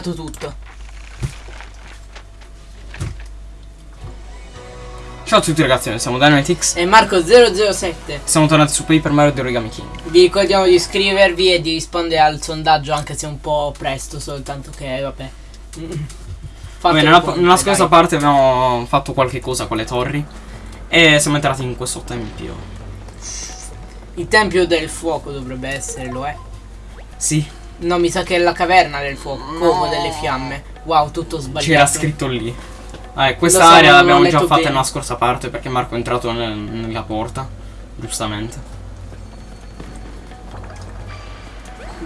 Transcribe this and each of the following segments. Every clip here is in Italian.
tutto. Ciao a tutti ragazzi, noi siamo Dynamitix. E Marco007. Siamo tornati su Paper Mario di Origami King. Vi ricordiamo di iscrivervi e di rispondere al sondaggio anche se un po' presto, soltanto che vabbè. Vabbè, nella, nella scorsa parte abbiamo fatto qualche cosa con le torri. E siamo entrati in questo tempio. Il tempio del fuoco dovrebbe essere, lo è? Sì. No, mi sa che è la caverna del fuoco, no. covo delle fiamme. Wow, tutto sbagliato. C'era scritto lì. Ah, questa area l'abbiamo già fatta bene. nella scorsa parte perché Marco è entrato nel, nella porta. Giustamente.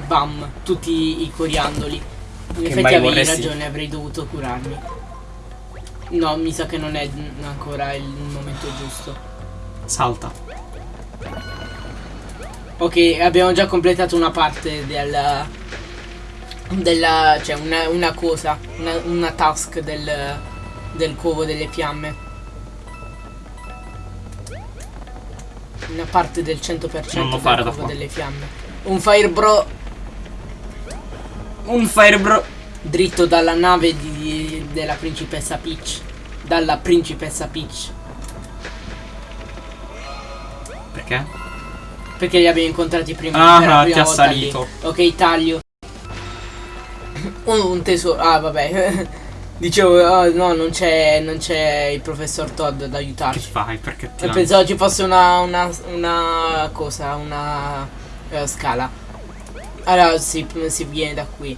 Bam, tutti i coriandoli. In che effetti avevi vorresti... ragione, avrei dovuto curarmi. No, mi sa che non è ancora il momento giusto. Salta. Ok, abbiamo già completato una parte del... Della... cioè una, una cosa, una, una task del, del covo delle fiamme. Una parte del 100% non del covo delle fiamme. Un firebro un Firebro dritto dalla nave di, della principessa Peach. Dalla principessa Peach. Perché? Perché li abbiamo incontrati prima. Ah, ti ha salito. Ok, taglio. Un, tesoro. Ah, vabbè. Dicevo, oh, no, non c'è non c'è il professor Todd ad aiutarci. Che fai? Perché ti E pensavo ci fosse una, una, una cosa, una uh, scala. Allora si, si viene da qui.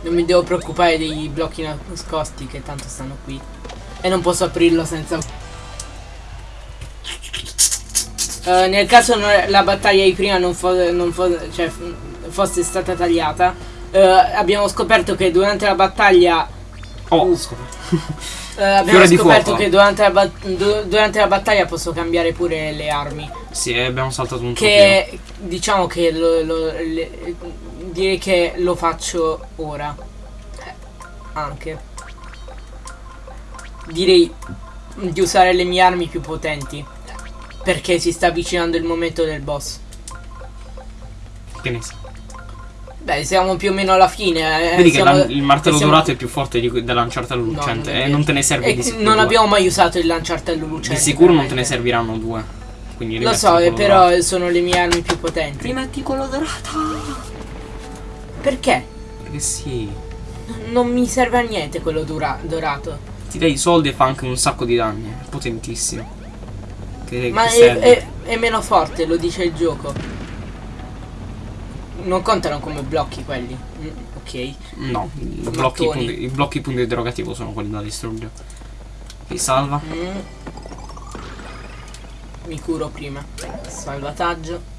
Non mi devo preoccupare dei blocchi nascosti che tanto stanno qui. E non posso aprirlo senza... Uh, nel caso la battaglia di prima non, fo non fo cioè, fosse stata tagliata, uh, abbiamo scoperto che durante la battaglia... Oh, uh, scoperto. Uh, abbiamo scoperto che durante la, durante la, battaglia posso cambiare pure le armi. Sì, abbiamo saltato un Che pochino. diciamo che lo, lo, le, direi che lo faccio ora. Eh, anche. Direi di usare le mie armi più potenti. Perché si sta avvicinando il momento del boss. Che ne sai? Beh, siamo più o meno alla fine. Eh. Vedi siamo, che il martello siamo... dorato è più forte di, del lanciartello lucente no, e non te ne serve e di sicuro. Non abbiamo mai usato il lanciartello lucente. Di sicuro non te ne serviranno due. Quindi Lo so, però dorato. sono le mie armi più potenti. Rimetti quello dorato. Perché? Perché sì. Non mi serve a niente quello dorato. Ti dai i soldi e fa anche un sacco di danni. È potentissimo. Che, Ma che è, è, è meno forte, lo dice il gioco non contano come blocchi quelli. Mm, ok. No, i blocchi, punti, i blocchi punto interrogativo sono quelli da distruggere. Mi salva. Mm. Mi curo prima. Salvataggio.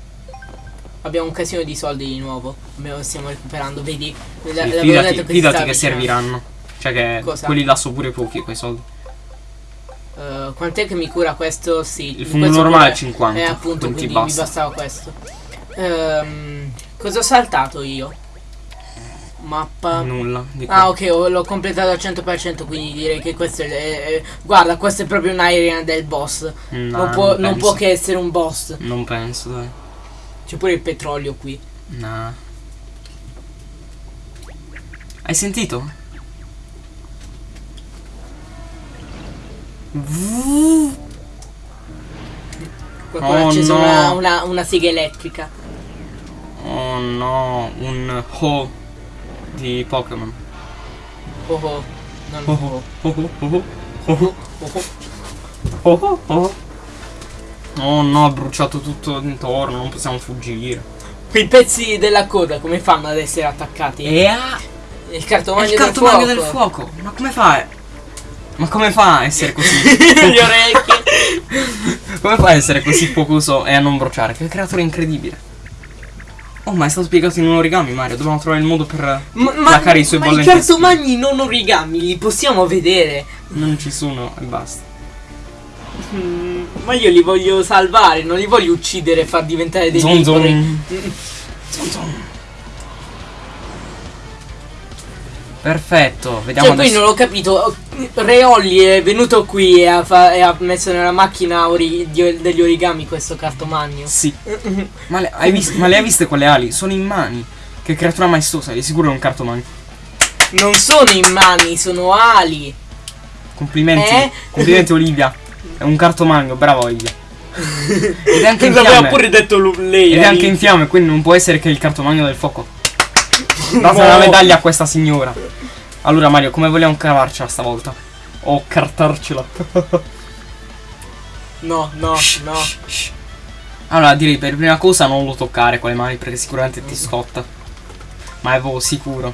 Abbiamo un casino di soldi di nuovo. Stiamo recuperando, vedi? Sì, fidati che, fidati che serviranno. Cioè che Cosa? quelli là sono pure pochi quei soldi. Uh, quant'è che mi cura questo? Sì. Il fondo normale è 50. Eh appunto, quindi basta. mi bastava questo. Um, Cosa ho saltato io? Mappa. Nulla. Ah ok, l'ho completato al 100% quindi direi che questo è... è guarda, questa è proprio un'area del boss. No, non, può, non, non può che essere un boss. Non penso, dai. C'è pure il petrolio qui. No. Hai sentito? Qualcuno oh, ha acceso no. una, una, una sega elettrica. Oh no, un Ho di Pokémon. Ho Ho. Non Ho Ho. Ho Ho. Ho Ho. Ho Ho. Oh no, ha bruciato tutto intorno, non possiamo fuggire. Quei pezzi della coda come fanno ad essere attaccati? E a... Il cartomagno, il cartomagno del, fuoco. del fuoco. Ma come fa? Ma come fa a essere così? Le orecchie. come fa a essere così focoso e a non bruciare? Che creatura incredibile. Oh, ma è stato spiegato in un origami, Mario. Dobbiamo trovare il modo per ma, placare i suoi bollenti. Ma i cartomagni non origami, li possiamo vedere. Non ci sono e basta. Mm, ma io li voglio salvare, non li voglio uccidere e far diventare dei zon zon. zon zon. Perfetto, vediamo cioè, poi non l'ho capito. Reolli è venuto qui e ha, e ha messo nella macchina ori degli origami questo cartomagno. Sì. ma, le, hai visto, ma le hai viste quelle ali? Sono in mani. Che creatura maestosa, di sicuro è un cartomagno. Non sono in mani, sono ali. Complimenti. Eh? Complimenti Olivia. È un cartomagno, brava Olivia. Ed è anche in L'aveva fiamme. pure detto lei. Ed è anche in fiamme, quindi non può essere che il cartomagno del fuoco. Date No. una medaglia a questa signora. Allora Mario, come vogliamo cavarcela stavolta? O cartarcela. No, no, Shh, no. shh, shh. Allora direi per prima cosa non lo toccare con le mani perché sicuramente ti scotta. Ma è proprio sicuro.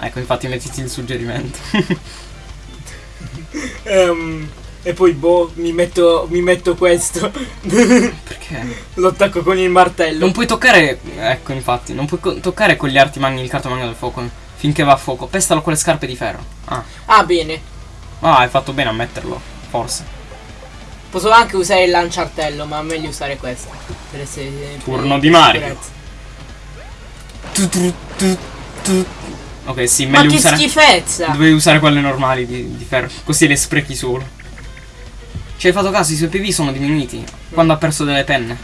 Ecco, infatti mettiti il suggerimento. Ehm, e poi boh, mi metto, mi metto questo. Perché? Lo attacco con il martello. Non puoi toccare. Ecco, infatti, non puoi toccare con gli arti magni il cartomagno del fuoco. Finché va a fuoco. Pestalo con le scarpe di ferro. Ah. Ah, bene. Ah, hai fatto bene a metterlo. Forse. Posso anche usare il lanciartello, ma meglio usare questo. Per essere. per- Turno per di Mario. Tu, tu, tu, tu. Ok, sì, Ma meglio che usare. schifezza! Dovevi usare quelle normali di, di ferro. Così le sprechi solo. Ci hai fatto caso, i suoi PV sono diminuiti. Quando ha perso delle penne.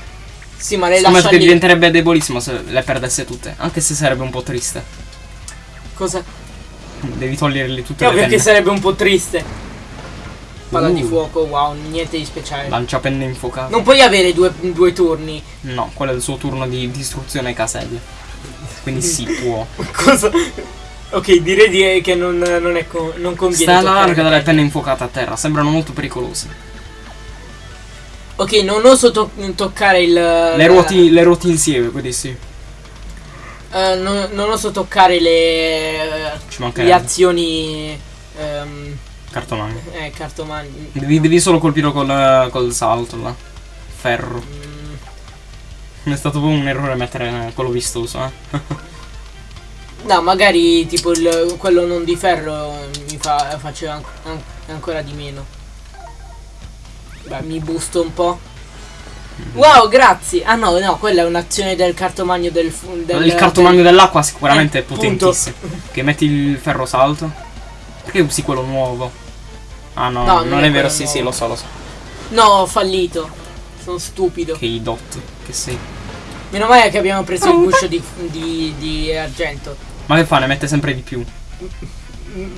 Sì, ma le Scommetto lascia che diventerebbe debolissimo se le perdesse tutte. Anche se sarebbe un po' triste. Cosa? Devi toglierle tutte No, le perché penne. sarebbe un po' triste. Palla di Uh. fuoco, wow, niente di speciale. Lancia penne infuocate. Non puoi avere due, due turni. No, quello è il suo turno di distruzione caselle. Quindi sì, può. Cosa? Ok, direi di- che non, non è co- non conviene. Sta alla larga le dalle penne. penne infuocate a terra. Sembrano molto pericolose. Ok, non oso to- toccare il. Le ruoti, le ruoti insieme, quindi sì. eh, non, non oso toccare le. Le azioni. ehm, Cartomagno. eh, cartomani. Devi, devi solo colpirlo col, col salto là. Ferro. Mm, È stato proprio un errore mettere quello vistoso, eh. No, magari tipo il, quello non di ferro mi fa, faceva an- an- ancora di meno. Beh, mi busto un po'. Wow, grazie. Ah no, no, quella è un'azione del cartomagno del, del il cartomagno dell'acqua sicuramente Eh, è potentissimo. Che metti il ferro salto. Perché usi quello nuovo? Ah no, No, non, non è, è vero, sì, sì, nuovo. lo so, lo so. No, ho fallito. Sono stupido. Che i dot, che sei. Meno male che abbiamo preso il guscio di, di, di argento. Ma che fa? Ne mette sempre di più.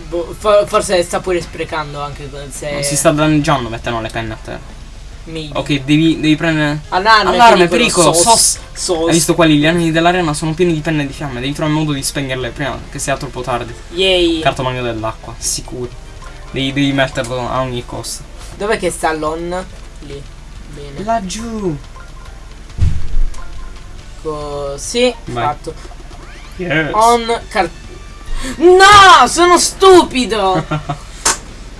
Boh, fo- forse sta pure sprecando anche se. Non si sta danneggiando mettendo le penne a terra. Maybe. Ok, devi, devi prendere. Allarme, Allarme, pericolo, sos, sos. sos. Hai visto quelli? Gli anni dell'arena sono pieni di penne di fiamme. Devi trovare modo di spegnerle prima che sia troppo tardi. Yay. Cartomagno dell'acqua, sicuro. Devi, devi metterlo a ogni costo. Dov'è che sta l'on? Lì. Bene. Laggiù. Così. Vai. Fatto. Yes. On car- No, sono stupido.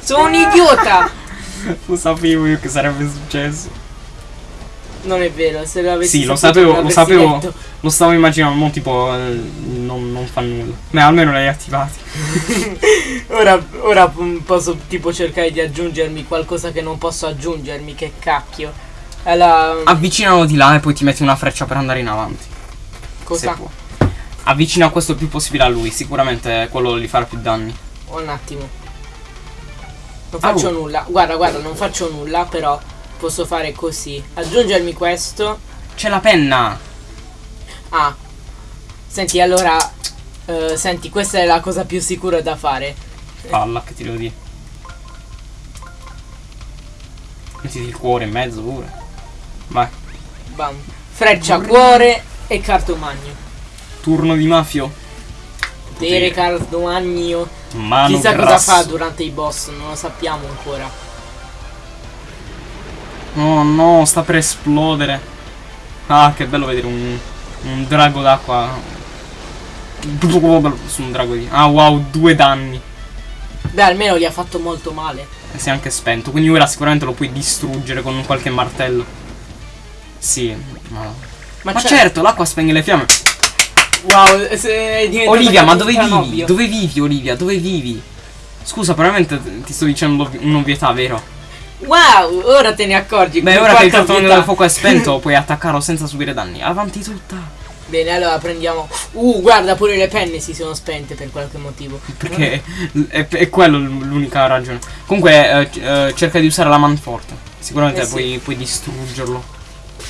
sono un idiota. Lo sapevo io che sarebbe successo. Non è vero, se lo avessi Sì, lo sapevo, lo sapevo. detto. Lo stavo immaginando, mo tipo eh, non, non fa nulla. Beh, almeno l'hai attivati. Ora, ora posso tipo cercare di aggiungermi qualcosa che non posso aggiungermi, che cacchio. Allora, Avvicinalo di là e poi ti metti una freccia per andare in avanti. cosa? Avvicina questo il più possibile a lui, sicuramente quello gli farà più danni. Un attimo. Non faccio Au. nulla. Guarda, guarda, non faccio nulla, però posso fare così. Aggiungermi questo. C'è la penna! Ah. Senti, allora eh, senti, questa è la cosa più sicura da fare. Palla, che ti devo dire. Mettiti il cuore in mezzo pure. Vai. Bam. Freccia, cuore e cartomagno. Turno di mafio. Potere cartomagno. Mano Chissà cosa grasso. fa durante i boss, non lo sappiamo ancora. Oh no, sta per esplodere. Ah, che bello vedere un, un drago d'acqua. Su un drago di. Ah wow, due danni. Beh, almeno gli ha fatto molto male. E si è anche spento. Quindi ora sicuramente lo puoi distruggere con qualche martello. Sì, ma. Ma, Ma certo, l'acqua spegne le fiamme. Wow, se è Olivia, ma dove vivi? ovvio. Dove vivi, Olivia? Dove vivi? Scusa, veramente ti sto dicendo un'ovvietà, vero? Wow, ora te ne accorgi. Beh, ora che il cartone del fuoco è spento, puoi attaccarlo senza subire danni. Avanti tutta. Bene, allora prendiamo. Uh, guarda, pure le penne si sono spente per qualche motivo. Perché è, è quello l'unica ragione. Comunque, eh, eh, cerca di usare la manforte. Sicuramente Eh sì. puoi, puoi distruggerlo.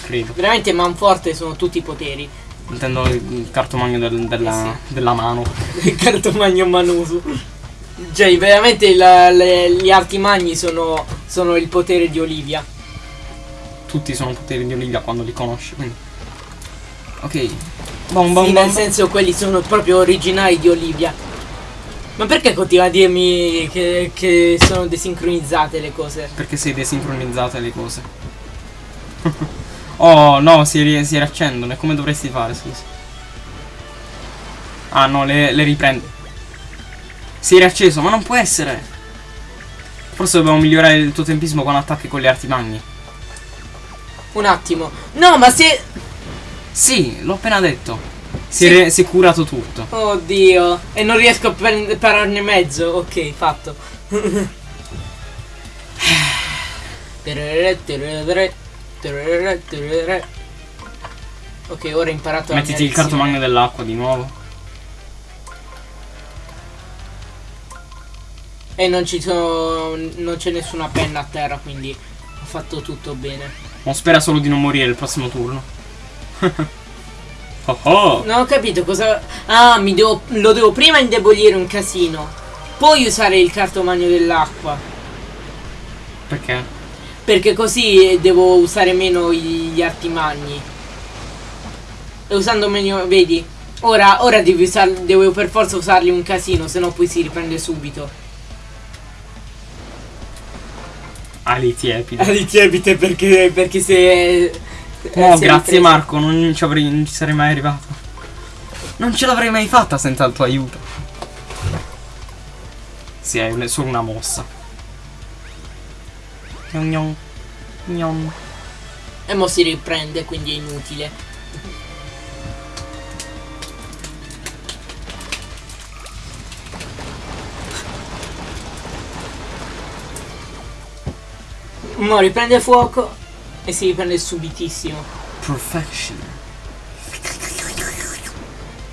Credo. Veramente manforte sono tutti i poteri. Intendo il cartomagno del- della, Eh della mano. Il cartomagno Manusu. Cioè, veramente la- le- gli arti magni sono, sono il potere di Olivia. Tutti sono poteri di Olivia quando li conosci, quindi. Ok. Bom bom Sì, bom. nel senso quelli sono proprio originali di Olivia. Ma perché continua a dirmi che, che sono desincronizzate le cose? Perché sei desincronizzate le cose. oh no, si, si riaccendono. E come dovresti fare, scusa? Ah no, le, le riprendo. Si è riacceso, ma non può essere. Forse dobbiamo migliorare il tuo tempismo con attacchi con le arti magni. Un attimo. No, ma se... Sì, l'ho appena detto. Si, Sì. è, si è curato tutto. Oddio. E non riesco a pararne mezzo. Ok, fatto. Ok, ora ho imparato Mettiti il cartomagno dell'acqua di nuovo. E non ci sono. non c'è nessuna penna a terra, quindi ho fatto tutto bene. Ma spera solo di non morire il prossimo turno. oh oh. Non ho capito cosa. Ah, mi devo. lo devo prima indebolire un casino. Poi usare il cartomagno dell'acqua. Perché? Perché così devo usare meno gli artimagni. E usando meno. Vedi? Ora, ora devi usar- devo per forza usarli un casino, se no poi si riprende subito. Ali tiepide. Ali tiepite perché. perché se. Oh, si è grazie. Marco, non ci, avrei, non ci sarei mai arrivato. Non ce l'avrei mai fatta senza il tuo aiuto. Sì, è solo una mossa. Gnon gnon. Gnon. E mo si riprende, quindi è inutile. Mo riprende fuoco e si riprende subitissimo. Perfection.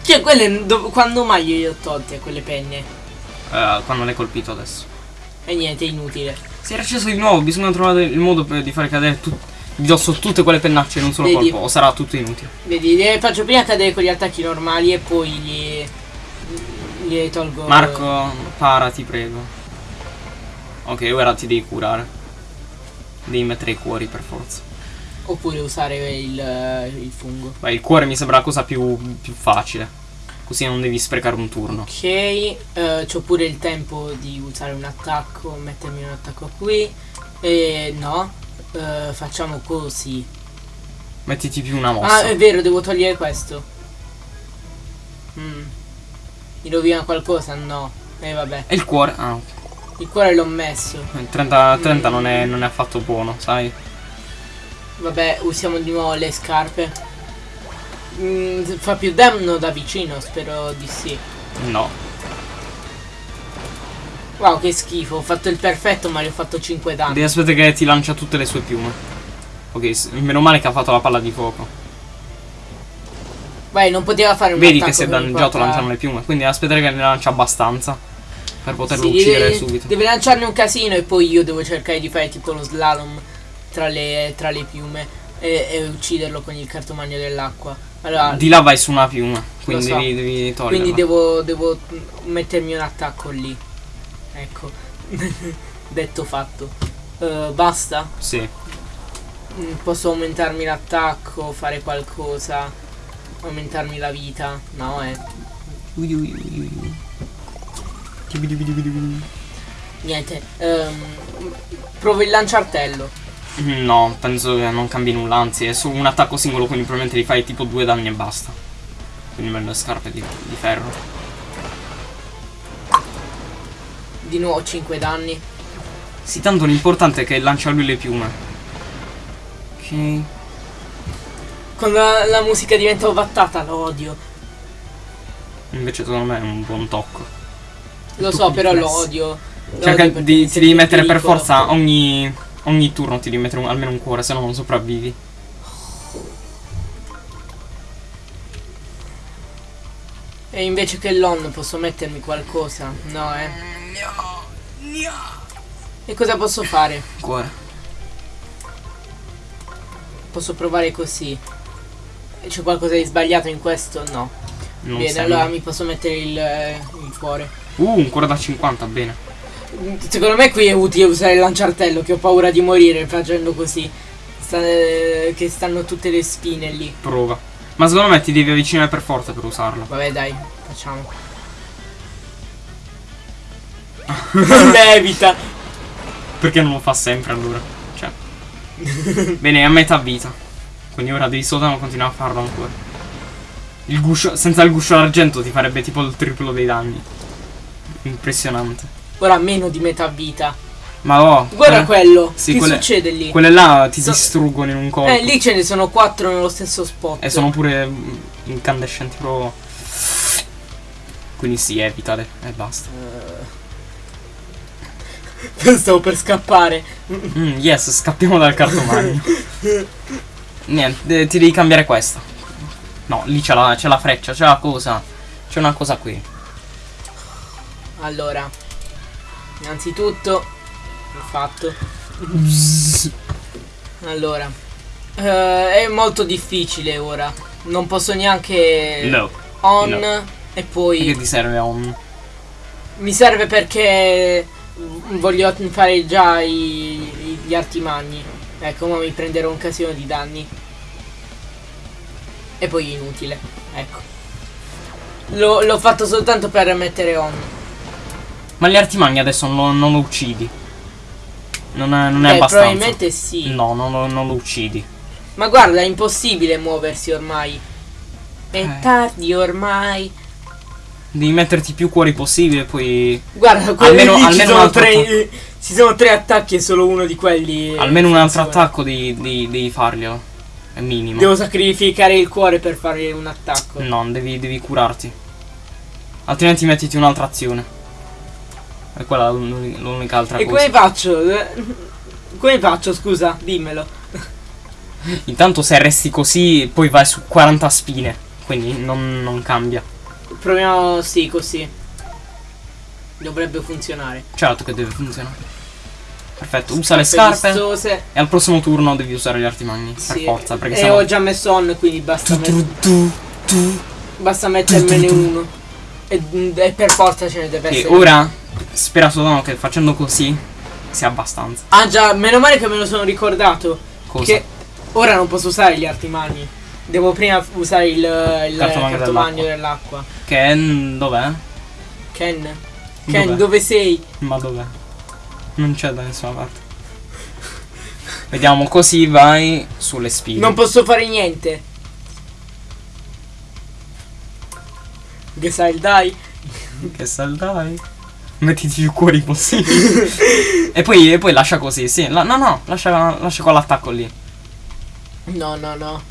Cioè, quelle quando mai io le ho tolte quelle penne? Eh, quando l'hai colpito adesso. E niente, è inutile. Si è acceso di nuovo, bisogna trovare il modo per- di fare cadere tu- di dosso tutte quelle pennacce in un solo Vedi. colpo, o sarà tutto inutile. Vedi, le faccio prima cadere con gli attacchi normali e poi gli, gli tolgo. Marco, para, ti prego. Ok, ora ti devi curare. Devi mettere i cuori per forza. Oppure usare il, il fungo. Beh, il cuore mi sembra la cosa più, più facile. Così non devi sprecare un turno. Ok, eh, c'ho pure il tempo di usare un attacco, mettermi un attacco qui. E no, eh, facciamo così. Mettiti più una Ah, mossa. è vero, devo togliere questo. Mm. Mi rovina qualcosa? No. E vabbè. E il cuore? Ah, Il cuore l'ho messo. ok. 30, 30 non, è, non è affatto buono, sai? Vabbè, usiamo di nuovo le scarpe. Mm, fa più danno da vicino, spero di sì. No. Wow, che schifo. Ho fatto il perfetto, ma gli ho fatto 5 danni. Devi aspettare che ti lancia tutte le sue piume. Ok, meno male che ha fatto la palla di fuoco. Vai, non poteva fare un Vedi che si è danneggiato lanciando le piume. Quindi aspettare che ne lancia abbastanza. Per poterlo Sì, uccidere deve, subito. deve lanciarne un casino e poi io devo cercare di fare tipo lo slalom tra le, tra le piume e, e ucciderlo con il cartomagno dell'acqua. Allora, Di là vai su una piuma. Quindi so. devi, devi toglierla. quindi devo, devo mettermi un attacco lì. Ecco. Detto fatto. Eh, basta? Sì. Mm, Posso aumentarmi l'attacco, fare qualcosa, aumentarmi la vita? No, eh. Ui, ui, ui. Niente. ehm, provo il lanciartello. No, penso che non cambi nulla, anzi è su un attacco singolo, quindi probabilmente gli fai tipo due danni e basta. Quindi meglio le scarpe di, di ferro. Di nuovo 5 danni. Sì, tanto l'importante è che lancia lui le piume. Ok. Quando la, la musica diventa ovattata lo odio. Invece secondo me è un buon tocco. Lo so, però lo odio. Lo Cerca odio perché di, ti devi mettere per pericolo. forza ogni, ogni turno ti devi mettere un- almeno un cuore, se no non sopravvivi. E invece che l'on posso mettermi qualcosa? No, eh. E cosa posso fare? Cuore. posso provare così. C'è qualcosa di sbagliato in questo? No. Non bene, allora mi posso mettere il, eh, il cuore. Uh, un cuore da 50, bene. Secondo me qui è utile usare il lanciartello, che ho paura di morire facendo così. Sta- eh, che stanno tutte le spine lì. Prova. Ma secondo me ti devi avvicinare per forza per usarlo. Vabbè dai, facciamo. Levita! Perché non lo fa sempre allora? Cioè. Bene, è a metà vita. Quindi ora devi soltanto continuare a farlo ancora. Il guscio, senza il guscio d'argento ti farebbe tipo il triplo dei danni. Impressionante. Ora meno di metà vita. Ma oh. Guarda quelle, quello. sì, che quelle- succede lì? quelle là ti So- distruggono in un colpo. Eh, lì ce ne sono quattro nello stesso spot. E sono pure mm, incandescenti proprio. Quindi sì, evitale e basta. Stavo per scappare. Mm, yes, scappiamo dal cartomagno. Niente, eh, ti devi cambiare questa. No, lì c'è la, c'è la freccia, c'è la cosa. C'è una cosa qui. Allora, innanzitutto, ho fatto. Allora, eh, è molto difficile ora. Non posso neanche No. on no. e Che poi ti serve on? mi serve perché voglio fare già i- i- gli artimagni. Ecco, ma mi prenderò un casino di danni. E poi inutile. Ecco. L'ho fatto soltanto per mettere on. Ma gli artimagni adesso non, non lo uccidi. Non è, non è Beh, abbastanza. probabilmente sì. No, non, lo- non lo uccidi. Ma guarda, è impossibile muoversi ormai. È Eh. tardi ormai. Devi metterti più cuori possibile, poi. Guarda, Almeno- ci, almeno un sono tre, ci sono tre attacchi e solo uno di quelli. Almeno un altro attacco devi, devi, devi farglielo. È minimo. Devo sacrificare il cuore per fare un attacco. No, devi, devi curarti. Altrimenti mettiti un'altra azione. E quella è l'uni- l'unica altra E cosa. come faccio? Eh, Come faccio, scusa? Dimmelo. Intanto se resti così, poi vai su 40 spine. Quindi non, non cambia. Proviamo, sì, così. Dovrebbe funzionare. Certo che deve funzionare. Perfetto, usa le scarpe. vistose. E al prossimo turno devi usare gli artimagni. Per Sì. forza, perché e sennò. ho già messo on, quindi basta, Tu, tu, tu, tu. basta mettermene uno. E, e per forza ce ne deve E essere. ora spera soltanto che facendo così sia abbastanza. Ah già, meno male che me lo sono ricordato. Cosa? Che ora non posso usare gli artimani. Devo prima usare il, il Cartomagno dell'acqua. Che è- dov'è? Ken. Ken, Dov'è? dove sei? Ma dov'è? Non c'è da nessuna parte. Vediamo, così vai sulle spine. Non posso fare niente. Che sai il dai? Che saldai. Mettiti più cuori possibili. e, poi, e poi lascia così, sì. La- no, no, lascia, lascia quell'attacco lì. No, no, no.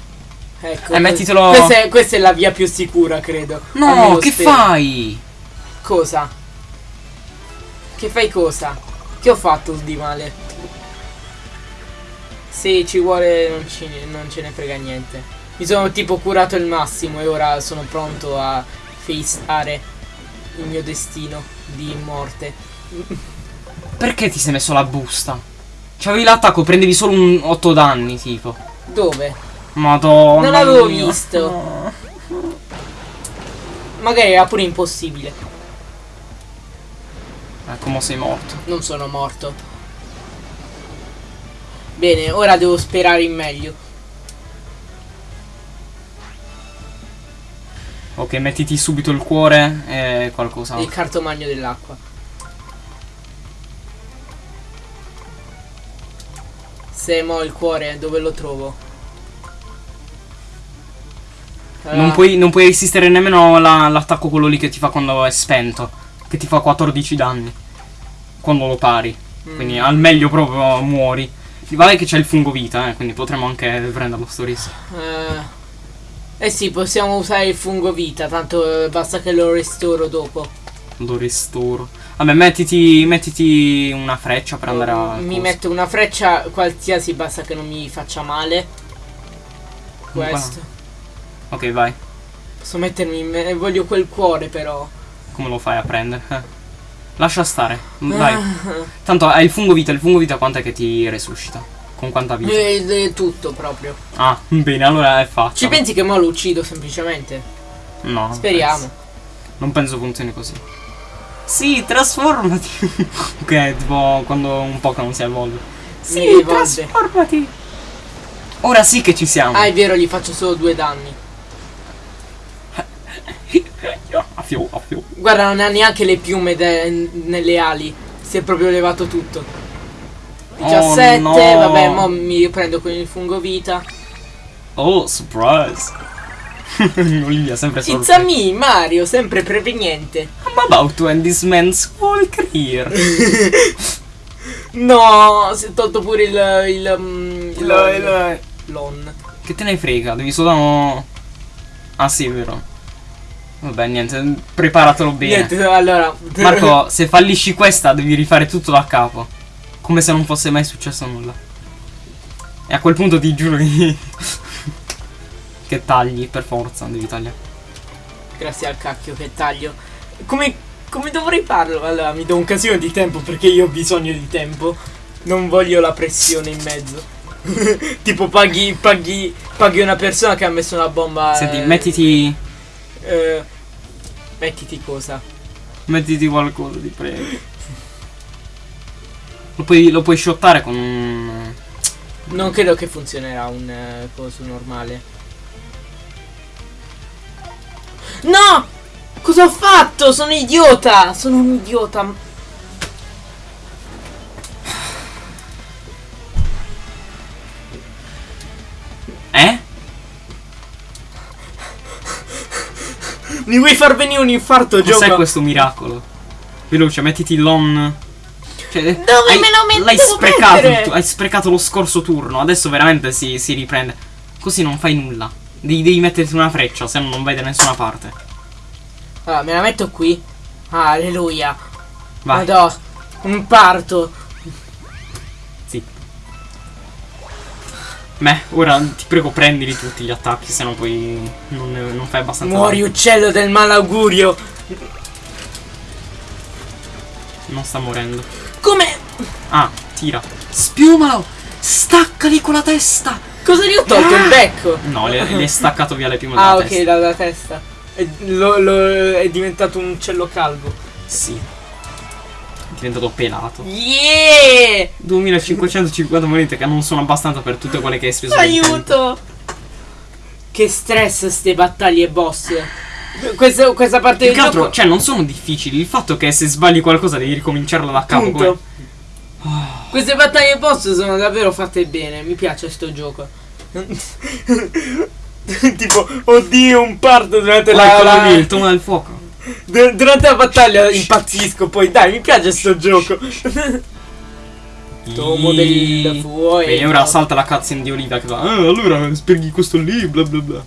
Ecco. Eh, mettitelo- Questa è, questa è la via più sicura, credo. No, che spero. fai? Cosa? Che fai cosa? Che ho fatto di male? Se ci vuole non, ci- non ce ne frega niente. Mi sono tipo curato il massimo e ora sono pronto a faceare il mio destino di morte. Perché ti sei messo la busta? C'avevi l'attacco, prendevi solo un 8 danni, tipo. Dove? Madonna. Non l'avevo visto. No. Magari era pure impossibile. Ecco, mo sei morto. Non sono morto. Bene, ora devo sperare in meglio. Ok, mettiti subito il cuore e qualcosa. Il cartomagno dell'acqua. Se mo il cuore, dove lo trovo? Non Ah, puoi, non puoi resistere nemmeno la- l'attacco quello lì che ti fa quando è spento. Che ti fa 14 danni. Quando lo pari. mm. Quindi al meglio proprio muori. Vale che c'è il fungo vita, eh, quindi potremmo anche prenderlo sto rischio. Eh, eh sì, possiamo usare il fungo vita, tanto eh, basta che lo restauro dopo. Lo ristoro. Vabbè, mettiti, mettiti una freccia per andare a. Mi cosa. metto una freccia qualsiasi, basta che non mi faccia male. Qua. Questo. Ok, vai. Posso mettermi in me- voglio quel cuore però. Come lo fai a prendere? Eh. Lascia stare. Vai. Tanto hai il fungo vita, il fungo vita quant'è che ti resuscita? Con quanta vita? Eh, eh, tutto proprio. Ah, bene, allora è fatto. Ci pensi che mo lo uccido semplicemente? No. Speriamo. penso. Non penso funzioni così. Sì, trasformati. ok, tipo quando un Pokémon si evolve. Mi rivolge. trasformati. Ora sì che ci siamo. Ah, è vero, gli faccio solo due danni. Guarda, non ha neanche le piume nelle ali. Si è proprio levato tutto. 17, no. vabbè, mo mi riprendo con il fungo vita. Oh, surprise. Olivia sempre It's a sorpresa. me, Mario, sempre preveniente. I'm about to end this man's whole career. No, si è tolto pure il. il. mm, il, Il- il- l'on. Che te ne frega? Devi soltanto... Ah sì, è vero. Vabbè, niente, preparatelo bene. Niente, allora. Marco, se fallisci questa devi rifare tutto da capo. Come se non fosse mai successo nulla. E a quel punto ti giuro che... che tagli, per forza, devi tagliare. Grazie al cacchio che taglio. Come, come dovrei farlo? Allora, mi do un casino di tempo perché io ho bisogno di tempo. Non voglio la pressione in mezzo. tipo paghi, paghi, paghi una persona che ha messo una bomba. Senti, eh, mettiti... eh, mettiti cosa? Mettiti qualcosa, ti prego. Lo puoi, lo puoi shottare con un... Non credo che funzionerà un eh, coso normale. No! Cosa ho fatto? Sono idiota! Sono un idiota. Eh? Mi vuoi far venire un infarto, Cos'è gioco? questo miracolo? Veloce, mettiti l'on. Cioè, Dove hai- me lo metto? L'hai sprecato, il hai sprecato lo scorso turno. Adesso veramente si, si riprende. Così non fai nulla. Devi, devi metterti una freccia, se no non vai da nessuna parte. Allora, me la metto qui. Ah, alleluia. Vai. Madò, un parto. Zitto. Beh, ora ti prego prendili tutti gli attacchi, se no poi non, non fai abbastanza. Muori, danno. uccello del malaugurio. Non sta morendo. Come? Ah, tira. Spiumalo! Staccali con la testa! Cosa gli ho tolto? Ah! Il becco? No, le, le hai staccato via le piume Ah, dalla ok, testa. dalla testa. È, lo- lo- è diventato un uccello calvo. Sì. È diventato pelato. Yeah! 2550 monete che non sono abbastanza per tutte quelle che hai speso. Aiuto! Che stress ste battaglie boss. Questa, questa parte Più del che altro, gioco. cioè, non sono difficili. Il fatto che se sbagli qualcosa devi ricominciarla da capo. Come- Queste battaglie boss sono davvero fatte bene. Mi piace sto gioco. tipo, oddio, un parto durante Come la, la- lì, il tomo del fuoco. du- durante la battaglia impazzisco. Poi dai, mi piace sto gioco. Tomo del fuoco. E ora salta la cutscene di Olivia che va. Ah, allora spieghi questo lì, bla bla bla.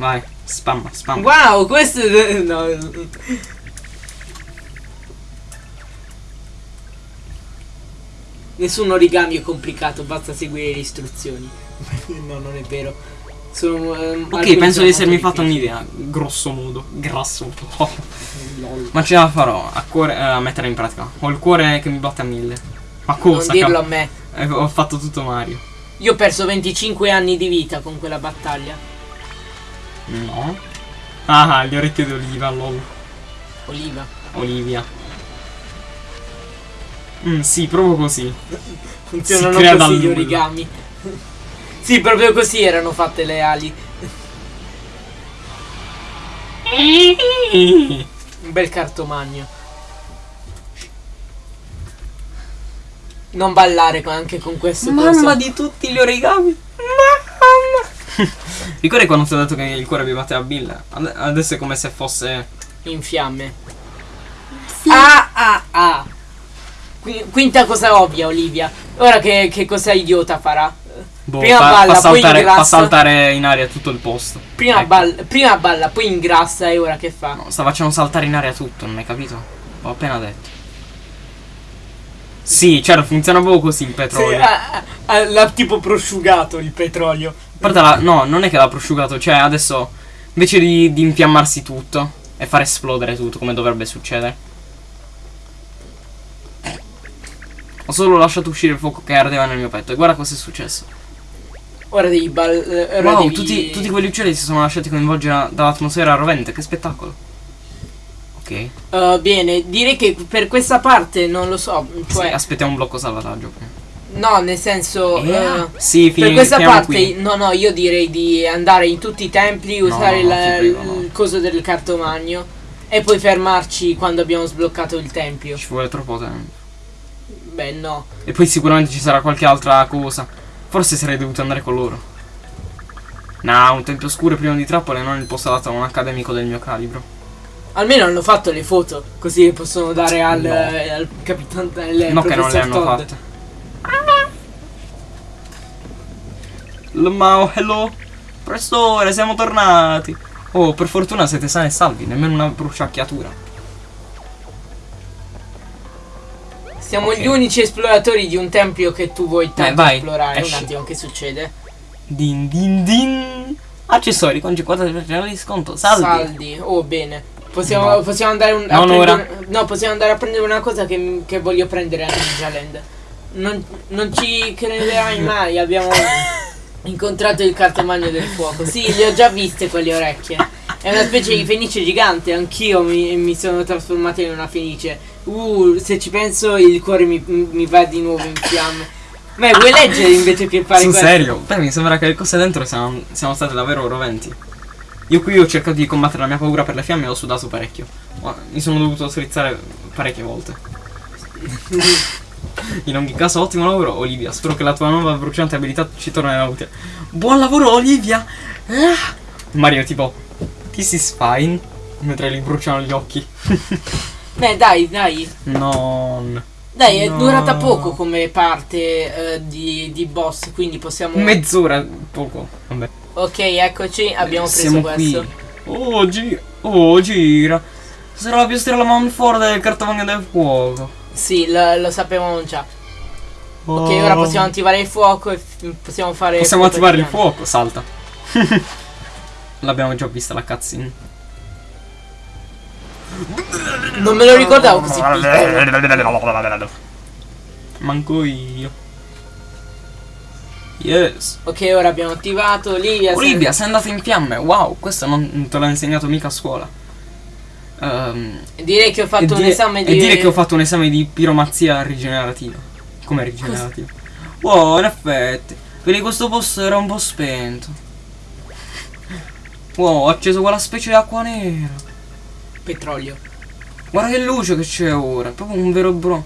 Vai, spamma, spamma. Wow, questo è... No. Nessun origami è complicato, basta seguire le istruzioni. no, non è vero. Sono, ehm, Ok, penso di essermi fatto un'idea. Grosso modo. Grasso. Lol. Ma ce la farò a, cuore, eh, a mettere in pratica. Ho il cuore che mi batte a mille. Ma Non cosa? dirlo a me. eh, ho fatto tutto Mario. Io ho perso 25 anni di vita con quella battaglia. No. Ah, le orecchie di Oliva, lol. Oliva. Olivia. Mm, sì, proprio così. Funzionano così dal gli origami. sì, proprio così erano fatte le ali. Un bel cartomagno. Non ballare anche con questo coso. di tutti gli origami. Mamma. Ricordi quando ti ho detto che il cuore mi batteva a Bill? Ade- Adesso è come se fosse. in fiamme. Ah ah ah. Qui- Quinta cosa ovvia, Olivia. Ora che, che cosa idiota farà? Boh, Prima fa, balla, fa poi saltare, fa ingrassa. saltare in aria tutto il posto. Prima, Ecco. balla, prima balla, poi ingrassa e ora che fa? No, sta facendo saltare in aria tutto, non hai capito? L'ho appena detto. Sì, certo, funziona proprio così il Sì, petrolio. ah, ah, l'ha tipo prosciugato il petrolio. A parte la- no, non è che l'ha prosciugato, cioè adesso invece di, di infiammarsi tutto e far esplodere tutto come dovrebbe succedere. Ho solo lasciato uscire il fuoco che ardeva nel mio petto. E guarda cosa è successo. Ora devi bal... eh, ora Wow, devi- tutti, tutti quegli uccelli si sono lasciati coinvolgere dall'atmosfera rovente. Che spettacolo. Ok. Uh, bene, direi che per questa parte non lo so. Sì, Cioè, aspettiamo un blocco salvataggio. prima. no, nel senso. Eh, uh, sì, per questa parte, qui. no, no, io direi di andare in tutti i templi, No, usare no, la- ti prego, no. il coso del cartomagno e poi fermarci quando abbiamo sbloccato il tempio. Ci vuole troppo tempo. Beh, no. E poi sicuramente ci sarà qualche altra cosa. Forse sarei dovuto andare con loro. No, un tempio oscuro e privo di trappole non è il posto adatto a un accademico del mio calibro. Almeno hanno fatto le foto, così possono dare al, No. eh, al capitano del no che non le hanno Todd. fatte. Mao, hello. Professore, siamo tornati. Oh, per fortuna siete sani e salvi, nemmeno una bruciacchiatura. Siamo Ok. gli unici esploratori di un tempio che tu vuoi tanto vai, esplorare. esci. Un attimo, che succede? Din din din. Accessori con 50% di sconto. Salvi. Saldi. Oh, bene. Possiamo, No. possiamo andare un, a prendere- No, possiamo andare a prendere una cosa che, che voglio prendere a Ninja Land. Non, non ci crederai mai, abbiamo incontrato il cartomagno del fuoco. Sì, le ho già viste quelle orecchie. È una specie di fenice gigante, anch'io mi, mi sono trasformato in una fenice. Uh, se ci penso il cuore mi, mi va di nuovo in fiamme. Ma vuoi leggere invece che fare Sul questo? serio? Beh, mi sembra che le cose dentro siano, siano state davvero roventi. Io qui ho cercato di combattere la mia paura per le fiamme e ho sudato parecchio. Mi sono dovuto strizzare parecchie volte. In ogni caso, ottimo lavoro, Olivia. Spero che la tua nuova bruciante abilità ci tornerà utile. Buon lavoro, Olivia! Ah! Mario, tipo, this is fine. Mentre gli bruciano gli occhi. Beh, dai, dai. Non. Dai, è No. durata poco come parte eh, di, di boss, quindi possiamo... Mezz'ora, poco. Vabbè. Ok, eccoci, abbiamo preso Siamo questo. qui. Oh, gi- oh, gira. Sarà la più strana man forte del cartavagno del fuoco. Sì, lo, lo sapevamo già. Oh. Ok, ora possiamo attivare il fuoco e possiamo fare... Possiamo attivare il fuoco, salta. L'abbiamo già vista la cutscene. Non me lo ricordavo così piccolo. Manco io. Yes. Ok, ora abbiamo attivato Olivia. Olivia, sei andata in fiamme. Wow, questo non te l'ha insegnato mica a scuola. Se- Direi che ho fatto un esame di... E dire che ho fatto un esame di piromazia rigenerativa. Come rigenerativa? Wow, in effetti. Vedi questo posto era un po' spento. Wow, ho acceso quella specie di acqua nera. Petrolio. Guarda che luce che c'è ora. È proprio un vero bro.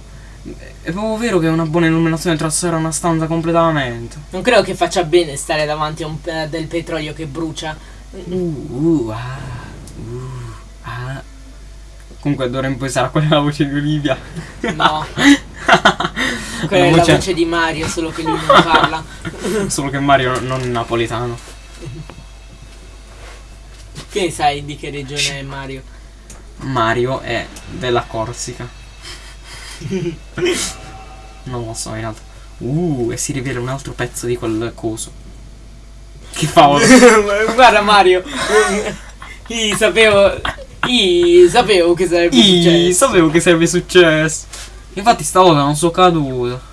È proprio vero che una buona illuminazione trasforma una stanza completamente. Non credo che faccia bene stare davanti a un eh, del petrolio che brucia. Uh, uh, ah, uh, ah. Comunque d'ora in poi sarà quella la voce di Olivia. No. Quella è la voce- voce di Mario, solo che lui non parla. Solo che Mario non è napoletano. Che sai di che regione è Mario? Mario è della Corsica. non lo so in realtà. Uh, e si rivela un altro pezzo di quel coso. Che favolo. Guarda Mario. Io sapevo. Io sapevo che sarebbe Ih, successo. sapevo che sarebbe successo. Infatti stavolta non sono caduto.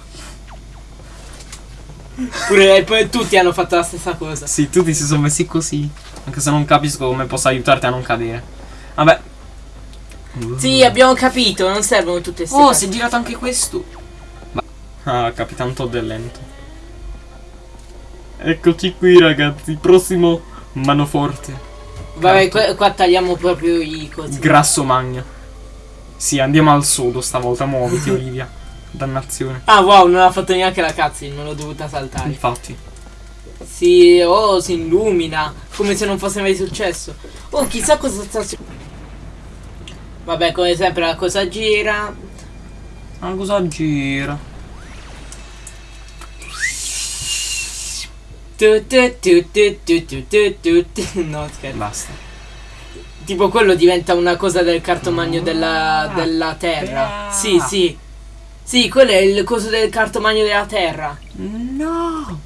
Pure poi tutti hanno fatto la stessa cosa. Sì, tutti si sono messi così. Anche se non capisco come posso aiutarti a non cadere. Vabbè. Sì, abbiamo capito, non servono tutte queste Oh, cose. si è girato anche questo. Ma- Ah, Capitan Todd è lento. Eccoci qui, ragazzi. Prossimo manoforte. Vabbè, qua, qua tagliamo proprio i cosi. Grasso magno. Sì, andiamo al sodo stavolta. Muoviti, Olivia. Dannazione. ah, wow, non ha fatto neanche la cutscene, non l'ho dovuta saltare. Infatti. Si, oh, si illumina, come se non fosse mai successo. Oh, chissà cosa sta succedendo. Vabbè, come sempre la cosa gira. La cosa gira. Tu, tu, tu, no, scherzo. Basta. Tipo quello diventa una cosa del cartomagno della, ah, della terra. Ah. Sì, sì. Sì, quello è il coso del cartomagno della terra. No.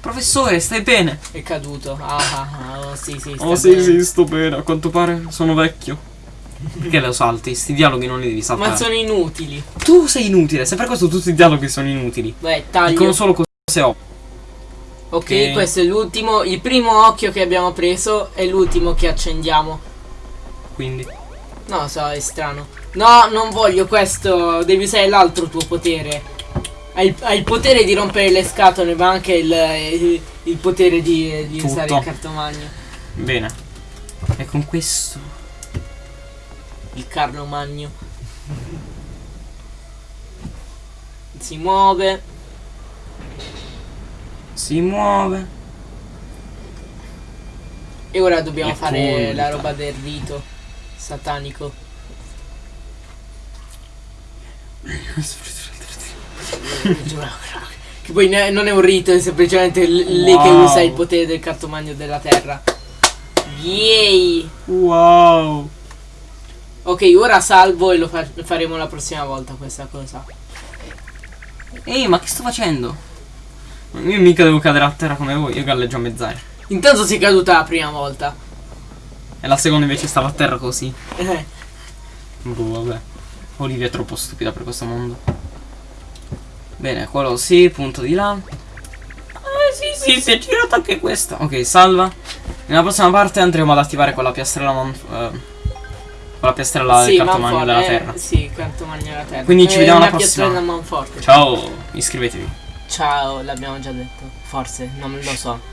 Professore, stai bene? È caduto. Ah, ah, ah. Oh, sì, sì. Oh, bene. sì, sì, sto bene. A quanto pare sono vecchio. Perché lo salti? Sti dialoghi non li devi saltare. Ma sono inutili. Tu sei inutile, se per questo tutti i dialoghi sono inutili. Beh, taglio. Dicono solo cose ho. Ok, Ok. questo è l'ultimo. Il primo occhio che abbiamo preso è l'ultimo che accendiamo. Quindi. No, so, è strano. No, non voglio questo. Devi usare l'altro tuo potere. Hai il, hai il potere di rompere le scatole, ma anche il, il- il potere di, di usare il cartomagno. Bene. E con questo. Il Carlo Magno. Si muove. Si muove. E ora dobbiamo E fare conta. la roba del rito satanico. che poi non è un rito, è semplicemente lei che Wow. usa il potere del cartomagno della terra. Yay! Wow. Ok, ora salvo e lo fa- faremo la prossima volta questa cosa. Ehi, ma che sto facendo? Io mica devo cadere a terra come voi, io galleggio a mezz'aria. Intanto sei caduta la prima volta. E la seconda invece stava a terra così. Eh, Boh, vabbè. Olivia è troppo stupida per questo mondo. Bene, quello sì, punto di là. Ah, sì, sì, si è girato anche questo. Ok, salva. Nella prossima parte andremo ad attivare quella piastrella man- eh, quella piastrella del cartomagno della eh, terra. Sì, cartomagno della terra. Quindi ci È vediamo alla una prossima. Ciao, iscrivetevi. Ciao, l'abbiamo già detto. Forse, non lo so.